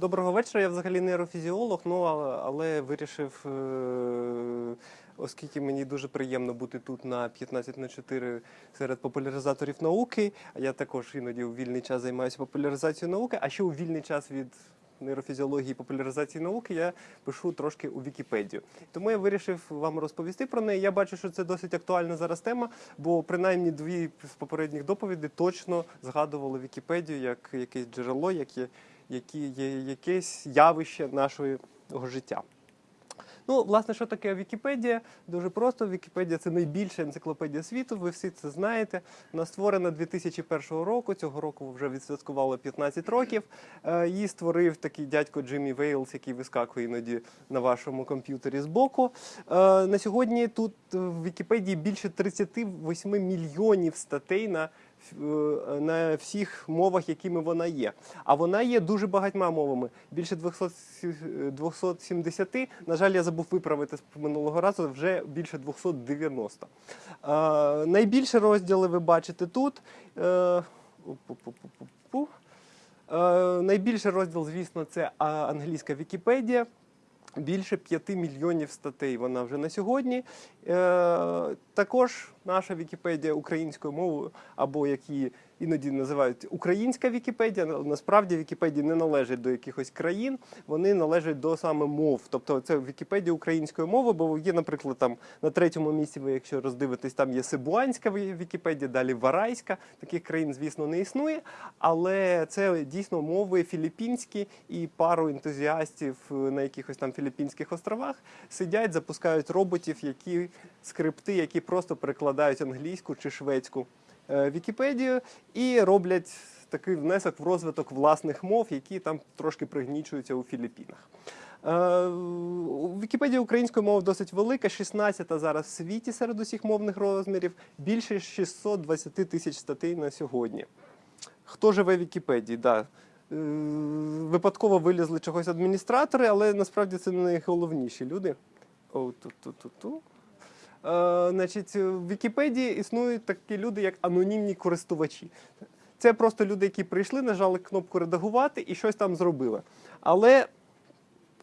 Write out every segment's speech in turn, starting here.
Доброго вечора. Я взагалі нейрофізіолог, ну але, але вирішив, е, оскільки мені дуже приємно бути тут на 15 на 4 серед популяризаторів науки. А я також іноді у вільний час займаюся популяризацією науки. А ще у вільний час від нейрофізіології і популяризації науки я пишу трошки у Вікіпедію. Тому я вирішив вам розповісти про неї. Я бачу, що це досить актуальна зараз тема, бо принаймні дві з попередніх доповідей точно згадували Вікіпедію як якесь джерело, яке які є якесь явище нашого життя. Ну, власне, що таке Вікіпедія? Дуже просто. Вікіпедія це найбільша енциклопедія світу. Ви всі це знаєте. Вона створена 2001 року. Цього року вже відсвяткувало 15 років. Е, Її створив такий дядько Джиммі Вейлс, який вискакує іноді на вашому комп'ютері збоку. Е, На сьогодні тут в Вікіпедії більше 38 мільйонів статей на на всіх мовах, якими вона є. А вона є дуже багатьма мовами. Більше 270. На жаль, я забув виправити з минулого разу, вже більше 290. Е, найбільше розділи ви бачите тут. Е. Е, найбільший розділ, звісно, це англійська Вікіпедія. Більше 5 мільйонів статей вона вже на сьогодні. Е, також наша Вікіпедія українською мовою, або як її іноді називають українська Вікіпедія. на- Насправді Вікіпедії не належать до якихось країн, вони належать до саме мов. Тобто це Вікіпедія української мови, бо є, наприклад, там на третьому місці, ви якщо роздивитесь, там є Сибуанська Вікіпедія, далі Варайська. Таких країн, звісно, не існує. Але це дійсно мови філіппінські і пару ентузіастів е, на якихось там філіппінських островах сидять, запускають роботів, які скрипти, які просто перекладають англійську чи шведську Вікіпедію і роблять такий внесок в розвиток власних мов, які там трошки пригнічуються у Філіппінах. Е, Вікіпедія української мови досить велика, 16-та зараз в світі серед усіх мовних розмірів, більше 620 тисяч статей на сьогодні. Хто живе в Вікіпедії? Да. Е, Випадково вилізли чогось адміністратори, але насправді це не найголовніші люди. О, ту-ту-ту-ту. Е, значить, в Вікіпедії існують такі люди, як анонімні користувачі. Це просто люди, які прийшли, нажали кнопку редагувати і щось там зробили. Але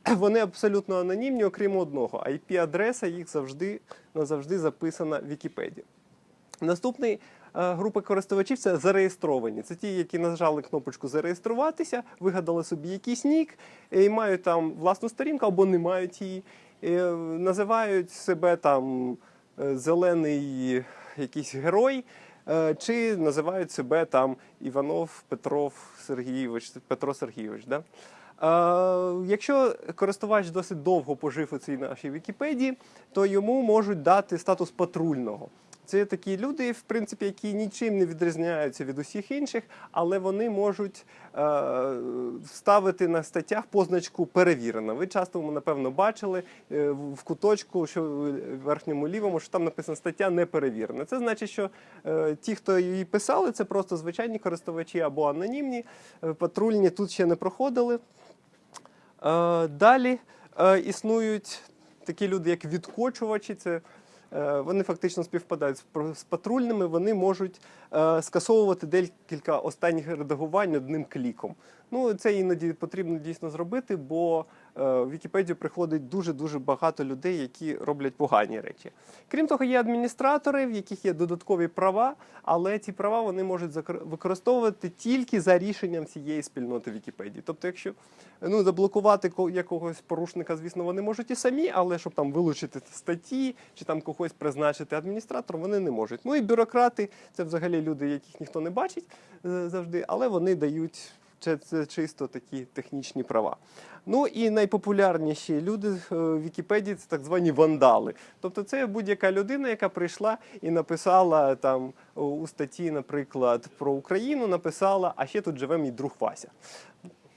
вони абсолютно анонімні, окрім одного. IP-адреса їх завжди назавжди записана в Вікіпедії. Наступний е, група користувачів це зареєстровані. Це ті, які нажали кнопочку зареєструватися, вигадали собі якийсь нік і мають там власну сторінку або не мають її. Е, Називають себе там е, зелений якийсь герой. е, Чи називають себе там Іванов Петров Сергійович, Петро Сергійович. Да? Е, Якщо користувач досить довго пожив у цій нашій Вікіпедії, то йому можуть дати статус патрульного. Це такі люди, в принципі, які нічим не відрізняються від усіх інших, але вони можуть е, ставити на статтях позначку перевірена. Ви часто, напевно, бачили е, в куточку, що в верхньому лівому, що там написано стаття не перевірена. Це значить, що е, ті, хто її писали, це просто звичайні користувачі або анонімні, е, патрульні тут ще не проходили. Е, Далі е, існують такі люди, як відкочувачі. Це вони фактично співпадають з патрульними. Вони можуть е, скасовувати декілька останніх редагувань одним кліком. Ну це іноді потрібно дійсно зробити, бо е, в Вікіпедію приходить дуже дуже багато людей, які роблять погані речі. Крім того, є адміністратори, в яких є додаткові права, але ці права вони можуть використовувати тільки за рішенням цієї спільноти Вікіпедії. Тобто, якщо ну, заблокувати ко- якогось порушника, звісно, вони можуть і самі, але щоб там вилучити статті чи там когось призначити адміністратором, вони не можуть. Ну і бюрократи це взагалі люди, яких ніхто не бачить е, завжди, але вони дають. Це, це чисто такі технічні права. Ну і найпопулярніші люди е, в Вікіпедії це так звані вандали. Тобто це будь-яка людина, яка прийшла і написала там у- у статті, наприклад, про Україну, написала, а ще тут живе мій друг Вася.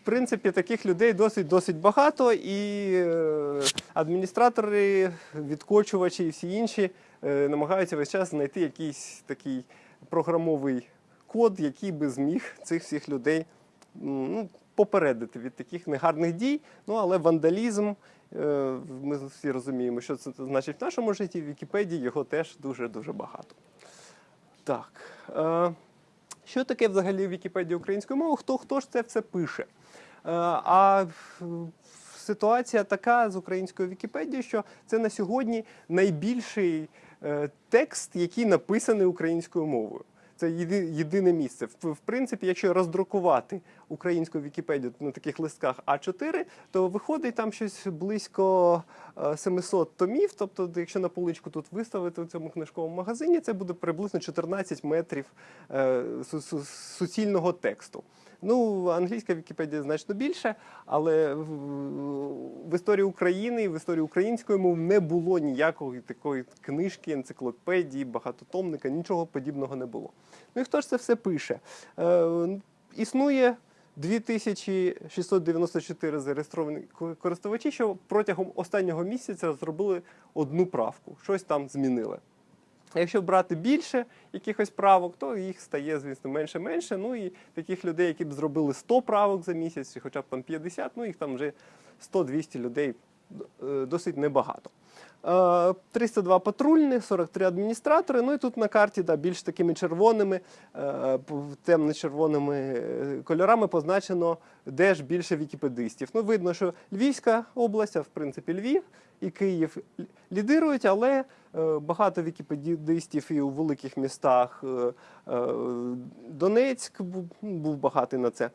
В принципі, таких людей досить досить багато, і е, адміністратори, відкочувачі і всі інші е, намагаються весь час знайти якийсь такий програмовий код, який би зміг цих всіх людей ну, попередити від таких негарних дій. Ну але вандалізм, е, ми всі розуміємо, що це значить в нашому житті. В Вікіпедії його теж дуже дуже багато. Так. Е, що таке взагалі Вікіпедія українською мовою? Хто, хто ж це все пише? А е, ситуація така з українською Вікіпедією, що це на сьогодні найбільший текст, який написаний українською мовою. Це єдине місце. В принципі, якщо роздрукувати українську Вікіпедію на таких листках А4, то виходить там щось близько е, 700 томів. Тобто, якщо на поличку тут виставити в цьому книжковому магазині, це буде приблизно 14 метрів е, су- су- суцільного тексту. Ну, англійська Вікіпедія значно більше, але в, історії України і в історії української мови не було ніякої такої книжки, енциклопедії, багатотомника, нічого подібного не було. Ну і хто ж це все пише? Е, існує 2694 зареєстровані користувачі, що протягом останнього місяця зробили одну правку, щось там змінили. А Якщо брати більше якихось правок, то їх стає, звісно, менше-менше. Ну і таких людей, які б зробили 100 правок за місяць, хоча б там 50, ну їх там вже 100-200 людей е, досить небагато. Е, 302 патрульні, 43 адміністратори. Ну і тут на карті да, більш такими червоними, е, темно-червоними е, кольорами позначено, де ж більше вікіпедистів. Ну, видно, що Львівська область, а в принципі Львів і Київ лідирують, але е, багато вікіпедистів і у великих містах. е, е, Донецьк був, багатий на це. Е,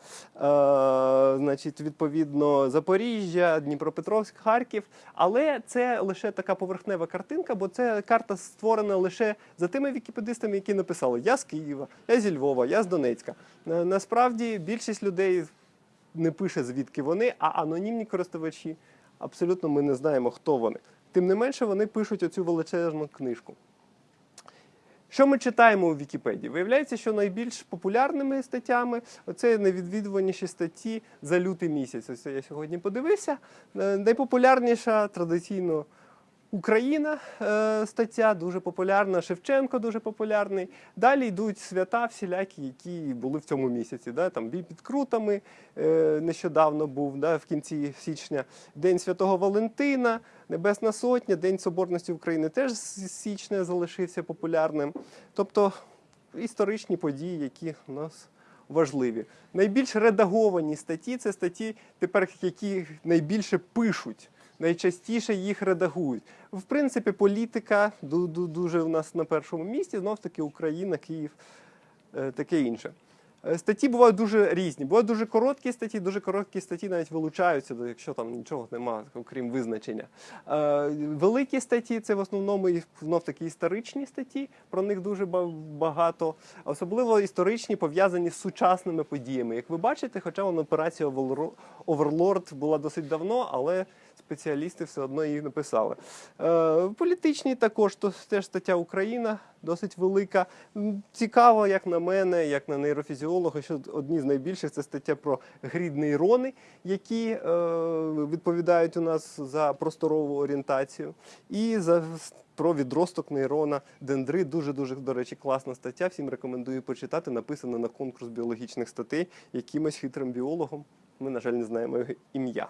Значить, відповідно, Запоріжжя, Дніпропетровськ, Харків. Але це лише така поверхнева картинка, бо це карта створена лише за тими вікіпедистами, які написали Я з Києва, я зі Львова, я з Донецька. Е, Насправді більшість людей не пише, звідки вони, а анонімні користувачі абсолютно ми не знаємо, хто вони. Тим не менше, вони пишуть оцю величезну книжку. Що ми читаємо у Вікіпедії? Виявляється, що найбільш популярними статтями це найвідвідуваніші статті за лютий місяць. Ось я сьогодні подивився. Е, Найпопулярніша традиційно Україна е, стаття, дуже популярна. Шевченко дуже популярний. Далі йдуть свята всілякі, які були в цьому місяці. Да? Там бій під крутами е, нещодавно був, да? в кінці січня. День Святого Валентина, Небесна Сотня, День Соборності України теж з січня залишився популярним. Тобто історичні події, які у нас важливі. Найбільш редаговані статті це статті, тепер які найбільше пишуть. Найчастіше їх редагують. В принципі, політика ду- ду- дуже у нас на першому місці, знов таки Україна, Київ, е, таке інше. Е, Статті бувають дуже різні. Бувають дуже короткі статті, дуже короткі статті навіть вилучаються, якщо там нічого немає, окрім визначення. Е, Великі статті це в основному знов таки історичні статті, про них дуже багато. Особливо історичні пов'язані з сучасними подіями. Як ви бачите, хоча вона операція Оверло- Оверлорд була досить давно, але спеціалісти все одно її написали. Е, політичні також, то теж стаття Україна досить велика. Цікаво, як на мене, як на нейрофізіолога, що одні з найбільших це стаття про грід нейрони, які е, відповідають у нас за просторову орієнтацію, і за про відросток нейрона дендрит. Дуже дуже до речі, класна стаття. Всім рекомендую почитати. Написана на конкурс біологічних статей якимось хитрим біологом. Ми, на жаль, не знаємо його ім'я.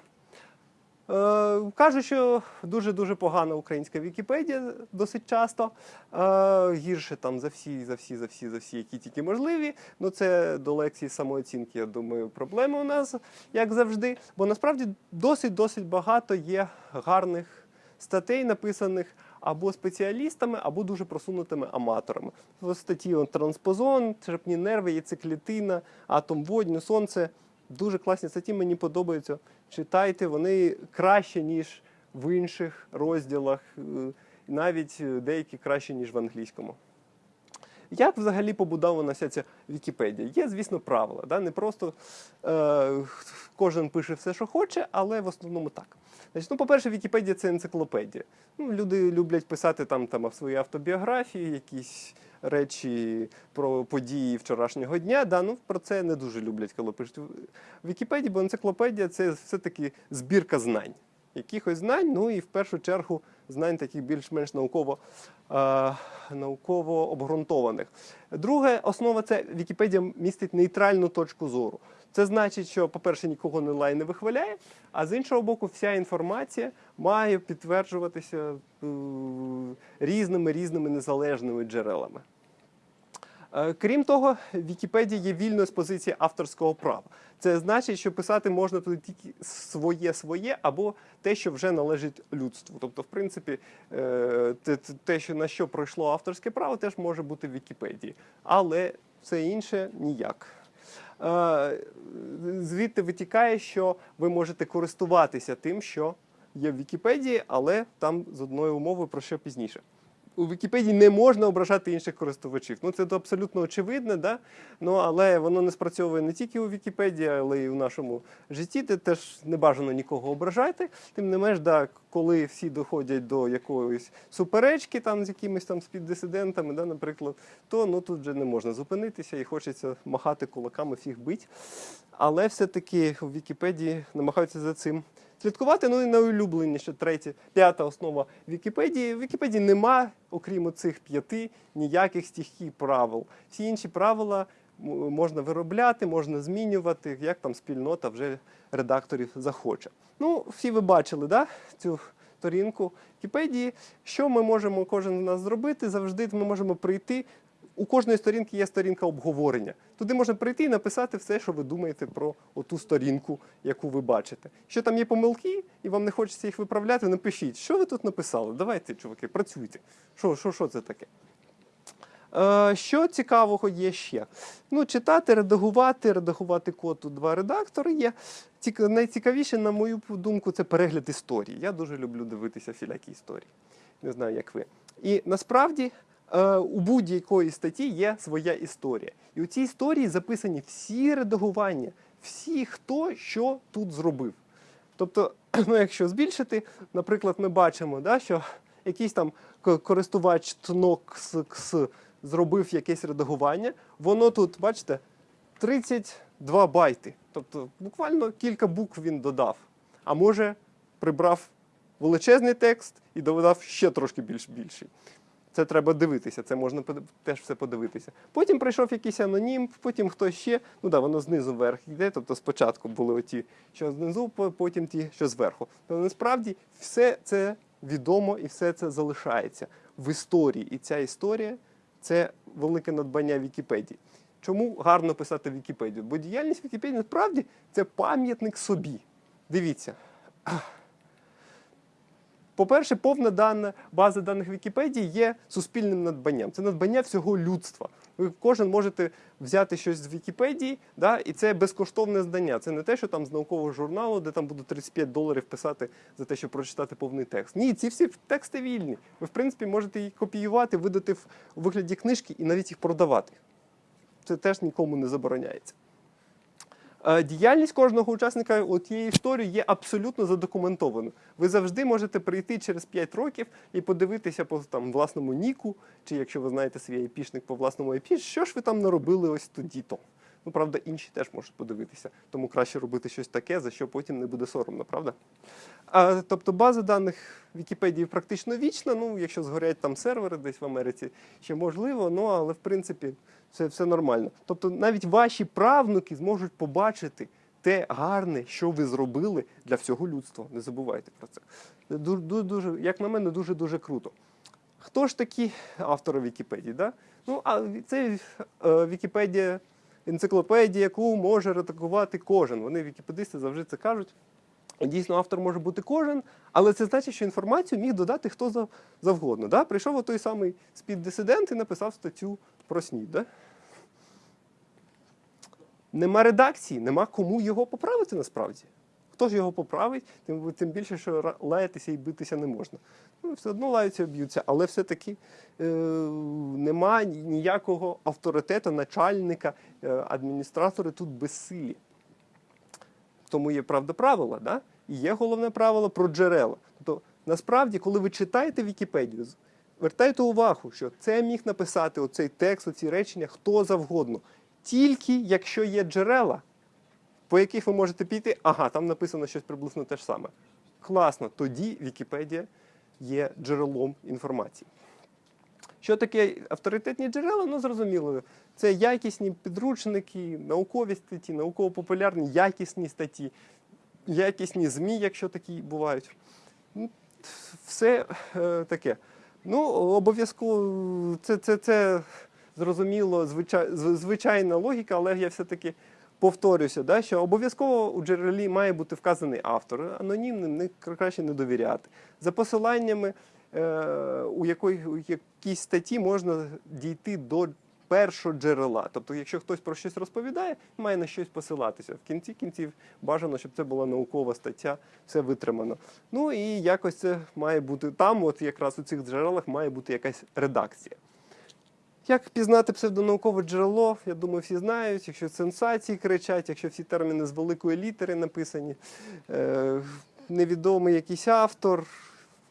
Е, Кажуть, що дуже-дуже погана українська Вікіпедія досить часто. Е, Гірше там за всі, за всі, за всі, за всі, які тільки можливі. Ну це до лекції самооцінки, я думаю, проблеми у нас, як завжди. Бо насправді досить-досить багато є гарних статей, написаних або спеціалістами, або дуже просунутими аматорами. Статті транспозон, черепні нерви, яйцеклітина, атом водню, сонце. Дуже класні статті, мені подобаються. Читайте, вони краще, ніж в інших розділах, е, навіть е, деякі краще, ніж в англійському. Як взагалі побудована вся ця Вікіпедія? Є, звісно, правила. Да? Не просто е, кожен пише все, що хоче, але в основному так. Значить, ну, по-перше, Вікіпедія це енциклопедія. Ну, люди люблять писати там, там свої автобіографії, якісь речі про події вчорашнього дня. Да? Ну, про це не дуже люблять, коли пишуть в Вікіпедії, бо енциклопедія це все-таки збірка знань. Якихось знань, ну і в першу чергу знань таких більш-менш науково, е, науково обґрунтованих. Друге, основа це Вікіпедія містить нейтральну точку зору. Це значить, що, по-перше, нікого не лай не вихваляє, а з іншого боку, вся інформація має підтверджуватися е, різними різними незалежними джерелами. Е, Крім того, Вікіпедія є вільною з позиції авторського права. Це значить, що писати можна туди тільки своє своє або те, що вже належить людству. Тобто, в принципі, е, те- що на що пройшло авторське право, теж може бути в Вікіпедії. Але все інше ніяк. Е, Звідти витікає, що ви можете користуватися тим, що є в Вікіпедії, але там з одною умовою про що пізніше. У Вікіпедії не можна ображати інших користувачів. Ну це абсолютно очевидне, да? ну, але воно не спрацьовує не тільки у Вікіпедії, але й у нашому житті. Де теж не бажано нікого ображати. Тим не менш, да, коли всі доходять до якоїсь суперечки там з якимись там співдисидентами, да, наприклад, то ну тут вже не можна зупинитися і хочеться махати кулаками, всіх бить. Але все-таки в Вікіпедії намагаються за цим слідкувати. Ну і найулюбленіше третє, п'ята основа Вікіпедії. В Вікіпедії нема, окрім цих п'яти, ніяких стихій правил. Всі інші правила можна виробляти, можна змінювати, як там спільнота вже редакторів захоче. Ну, всі ви бачили, да, цю сторінку Вікіпедії. Що ми можемо кожен з нас зробити? Завжди ми можемо прийти. У кожної сторінки є сторінка обговорення. Туди можна прийти і написати все, що ви думаєте про оту сторінку, яку ви бачите. Що там є помилки, і вам не хочеться їх виправляти, напишіть, що ви тут написали. Давайте, чуваки, працюйте. Що, що, що це таке? Е, що цікавого є ще? Ну, читати, редагувати, редагувати код тут два редактори є. Цік- Найцікавіше, на мою думку, це перегляд історії. Я дуже люблю дивитися всілякі історії. Не знаю, як ви. І насправді у будь-якої статті є своя історія. І у цій історії записані всі редагування, всі, хто що тут зробив. Тобто, ну, якщо збільшити, наприклад, ми бачимо, да, що якийсь там користувач ТНОКС зробив якесь редагування, воно тут, бачите, 32 байти. Тобто буквально кілька букв він додав. А може, прибрав величезний текст і додав ще трошки більш більший. Це треба дивитися, це можна теж все подивитися. Потім прийшов якийсь анонім, потім хтось ще. Ну да, воно знизу вверх йде. Тобто спочатку були оті, що знизу, потім ті, що зверху. Але насправді все це відомо і все це залишається в історії. І ця історія це велике надбання Вікіпедії. Чому гарно писати Вікіпедію? Бо діяльність Вікіпедії насправді це пам'ятник собі. Дивіться. По-перше, повна дана база даних Вікіпедії є суспільним надбанням. Це надбання всього людства. Ви кожен можете взяти щось з Вікіпедії, да, і це безкоштовне здання. Це не те, що там з наукового журналу, де там будуть 35 доларів писати за те, щоб прочитати повний текст. Ні, ці всі тексти вільні. Ви, в принципі, можете їх копіювати, видати в вигляді книжки і навіть їх продавати. Це теж нікому не забороняється. Е, Діяльність кожного учасника тієї історії є абсолютно задокументованою. Ви завжди можете прийти через 5 років і подивитися по там, власному ніку, чи якщо ви знаєте свій айпішник по власному айпі, що ж ви там наробили ось тоді-то. Ну, правда, інші теж можуть подивитися, тому краще робити щось таке, за що потім не буде соромно, правда? А, тобто база даних Вікіпедії практично вічна. Ну, якщо згорять там сервери десь в Америці, ще можливо, ну але в принципі це все нормально. Тобто навіть ваші правнуки зможуть побачити те гарне, що ви зробили для всього людства. Не забувайте про це. Дуже, дуже, як на мене, дуже дуже круто. Хто ж такі автори Вікіпедії? Да? Ну, а це е, Вікіпедія, енциклопедія, яку може редагувати кожен. Вони вікіпедисти завжди це кажуть. Дійсно, автор може бути кожен, але це значить, що інформацію міг додати хто завгодно. Да? Прийшов той самий спіддисидент і написав статтю про снід. Да? Нема редакції, нема кому його поправити насправді. Хто ж його поправить, тим, тим більше, що лаятися і битися не можна. Ну, все одно лаються і б'ються, але все-таки е, нема ніякого авторитету, начальника, е, адміністратори тут безсилі. Тому є правда правила, да? і є головне правило про джерела. Тобто, насправді, коли ви читаєте Вікіпедію, звертайте увагу, що це міг написати оцей текст, оці речення хто завгодно. Тільки якщо є джерела, по яких ви можете піти, ага, там написано щось приблизно те ж саме. Класно, тоді Вікіпедія є джерелом інформації. Що таке авторитетні джерела? Ну, зрозуміло. Це якісні підручники, наукові статті, науково-популярні, якісні статті, якісні ЗМІ, якщо такі бувають. Ну, Все е, таке. Ну, обов'язково це, це, це зрозуміло, звичай, звичайна логіка, але я все-таки повторюся, да, що обов'язково у джерелі має бути вказаний автор. Анонімним не краще не довіряти. За посиланнями е, у, якої, у якійсь статті можна дійти до першого джерела. Тобто, якщо хтось про щось розповідає, має на щось посилатися. В кінці кінців бажано, щоб це була наукова стаття, все витримано. Ну і якось це має бути там, от якраз у цих джерелах має бути якась редакція. Як пізнати псевдонаукове джерело, я думаю, всі знають, якщо сенсації кричать, якщо всі терміни з великої літери написані, е, невідомий якийсь автор,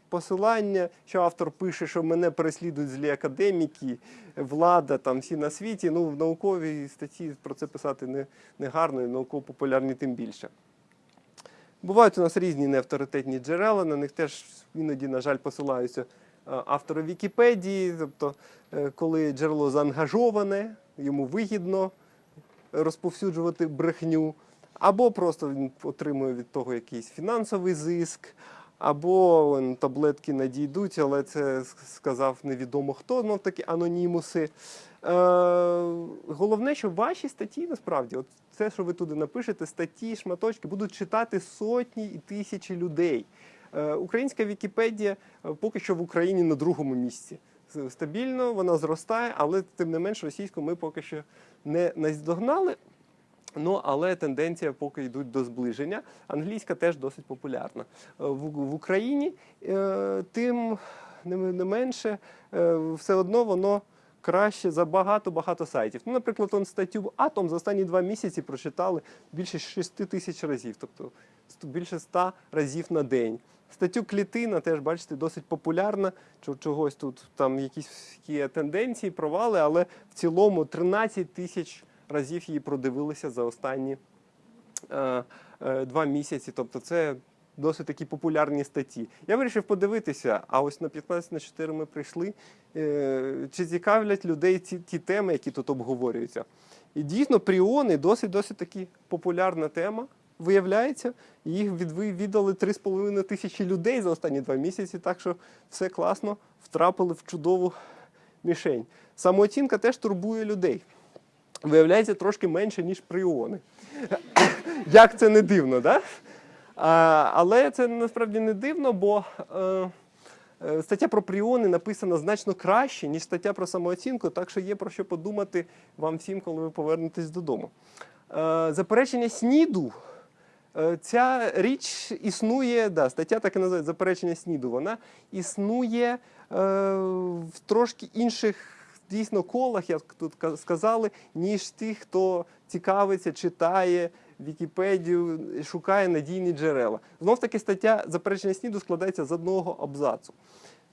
посилання, що автор пише, що мене переслідують злі академіки, влада, там всі на світі. Ну, в науковій статті про це писати не, не гарно, і науково-популярні тим більше. Бувають у нас різні неавторитетні джерела, на них теж іноді, на жаль, посилаються е, автори Вікіпедії, тобто, е, коли джерело заангажоване, йому вигідно розповсюджувати брехню, або просто він отримує від того якийсь фінансовий зиск, або таблетки надійдуть, але це сказав невідомо хто, знов таки анонімуси. Е, головне, що ваші статті насправді, от це, що ви туди напишете, статті, шматочки, будуть читати сотні і тисячі людей. Е, Українська Вікіпедія е, поки що в Україні на другому місці. Стабільно, вона зростає, але тим не менш російську ми поки що не наздогнали. Ну, але тенденція поки йдуть до зближення. Англійська теж досить популярна. Е, В, Україні тим не, менше, все одно воно краще за багато-багато сайтів. Ну, наприклад, он статтю Атом за останні два місяці прочитали більше 6 тисяч разів, тобто більше 100 разів на день. Статтю клітина теж, бачите, досить популярна. Чо- Чогось тут там якісь є тенденції, провали, але в цілому 13 тисяч разів її продивилися за останні е, е, два місяці. Тобто це досить такі популярні статті. Я вирішив подивитися, а ось на 15 на 4 ми прийшли. Е, чи цікавлять людей ці ті теми, які тут обговорюються? І дійсно, пріони досить досить таки популярна тема. Виявляється, їх віддали 3,5 тисячі людей за останні два місяці, так що все класно, втрапили в чудову мішень. Самооцінка теж турбує людей. Виявляється, трошки менше, ніж пріони. Як це не дивно, да? Але це насправді не дивно, бо е, е, стаття про пріони написана значно краще, ніж стаття про самооцінку, так що є про що подумати вам всім, коли ви повернетесь додому. Е, заперечення СНІДу. Ця річ існує, да, стаття так і називається заперечення СНІДу. Вона існує е, в трошки інших дійсно колах, як тут сказали, ніж ті, хто цікавиться, читає Вікіпедію, шукає надійні джерела. Знов таки стаття заперечення СНІДу складається з одного абзацу.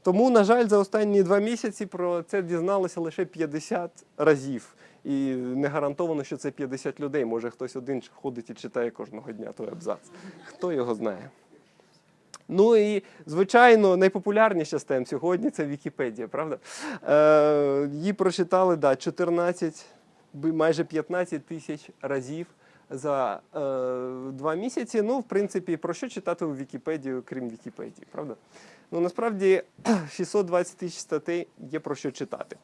Тому, на жаль, за останні два місяці про це дізналося лише 50 разів. І не гарантовано, що це 50 людей. Може, хтось один ходить і читає кожного дня той абзац. Хто його знає? Ну і, звичайно, найпопулярніша з тем сьогодні це Вікіпедія, правда? Е, її прочитали да, 14, майже 15 тисяч разів за е, два місяці. Ну, в принципі, про що читати у Вікіпедію, крім Вікіпедії, правда? Ну, насправді 620 тисяч статей є про що читати.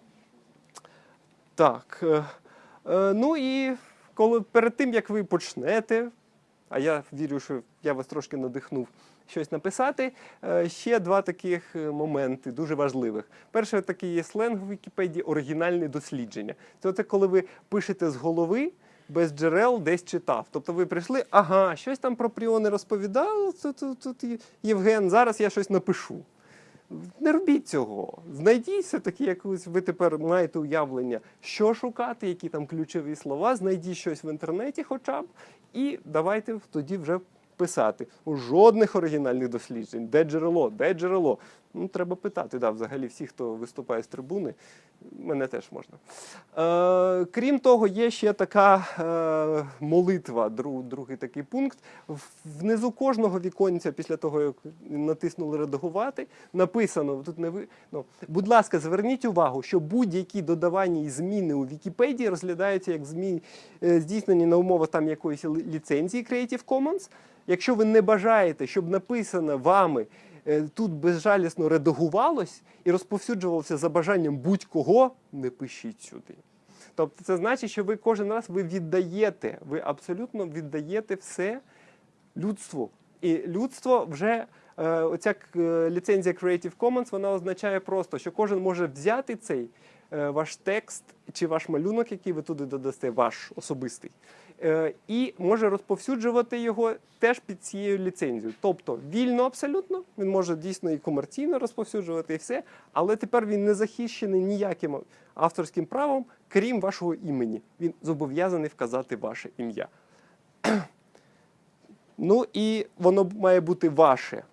Так. е, е, ну і коли перед тим, як ви почнете, а я вірю, що я вас трошки надихнув щось написати. е, Ще два таких е, моменти дуже важливих. Перший такий є сленг в Вікіпедії оригінальне дослідження. Це коли ви пишете з голови. Без джерел десь читав. Тобто ви прийшли, ага, щось там про пріони розповідав. Тут, тут, тут Євген, зараз я щось напишу. Не робіть цього. Знайдіть все-таки якусь, ви тепер маєте уявлення, що шукати, які там ключові слова, знайдіть щось в інтернеті хоча б, і давайте тоді вже писати. У жодних оригінальних досліджень. Де джерело? Де джерело? Ну, треба питати, да, взагалі всі, хто виступає з трибуни, мене теж можна. Е, крім того, є ще така е, молитва, друг, другий такий пункт. Внизу кожного віконця, після того, як натиснули редагувати, написано тут не ви. Ну, будь ласка, зверніть увагу, що будь-які додавання і зміни у Вікіпедії розглядаються як змі... е, здійснені на умовах там якоїсь ліцензії Creative Commons. Якщо ви не бажаєте, щоб написане вами тут безжалісно редагувалось і розповсюджувалося за бажанням будь-кого, не пишіть сюди. Тобто це значить, що ви кожен раз ви віддаєте, ви абсолютно віддаєте все людству. І людство вже е, оця е, ліцензія Creative Commons вона означає просто, що кожен може взяти цей е, ваш текст чи ваш малюнок, який ви туди додасте, ваш особистий, е, і може розповсюджувати його теж під цією ліцензією. Тобто вільно абсолютно, він може дійсно і комерційно розповсюджувати і все, але тепер він не захищений ніяким авторським правом, крім вашого імені. Він зобов'язаний вказати ваше ім'я. Ну і воно має бути ваше.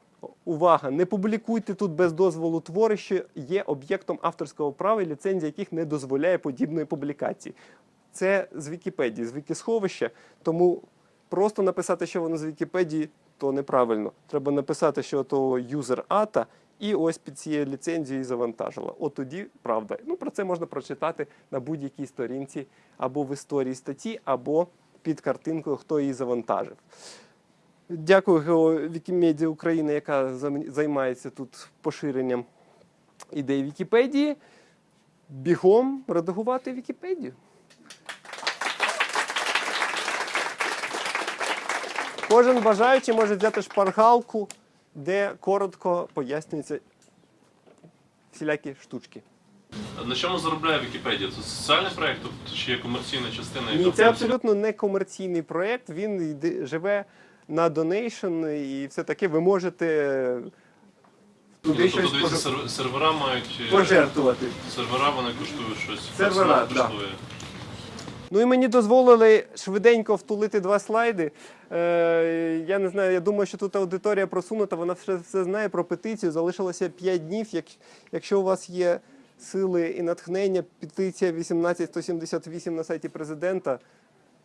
Увага! Не публікуйте тут без дозволу твори, що є об'єктом авторського права, ліцензія яких не дозволяє подібної публікації. Це з Вікіпедії, з Вікісховища, тому просто написати, що воно з Вікіпедії, то неправильно. Треба написати, що то юзер ата, і ось під цією ліцензією завантажила. От тоді правда. Ну про це можна прочитати на будь-якій сторінці або в історії статті, або під картинкою, хто її завантажив. Дякую Гео Вікімедія України, яка займається тут поширенням ідей Вікіпедії. Бігом редагувати Вікіпедію. Кожен бажаючий може взяти шпаргалку, де коротко пояснюються всілякі штучки. На чому заробляє Вікіпедія? Це соціальний проєкт, тобто чи є комерційна частина? Ні, це абсолютно не комерційний проєкт. Він живе на donation і все таке. Ви можете Ну, туди тобто, щось дивіться, пож- сервера мають е, пожертвувати. сервера, вони коштують щось. Сервера, персонал да. Ну і мені дозволили швиденько втулити два слайди. Е, я не знаю, я думаю, що тут аудиторія просунута, вона все, все знає про петицію. Залишилося 5 днів. Як, якщо у вас є сили і натхнення, петиція 18178 на сайті президента.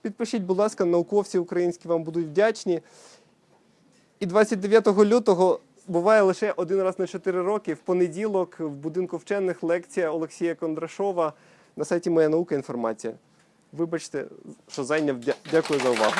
Підпишіть, будь ласка, науковці українські вам будуть вдячні. І 29 лютого буває лише один раз на 4 роки. В понеділок в будинку вчених лекція Олексія Кондрашова на сайті Моя наука інформація. Вибачте, що зайняв. Дякую за увагу.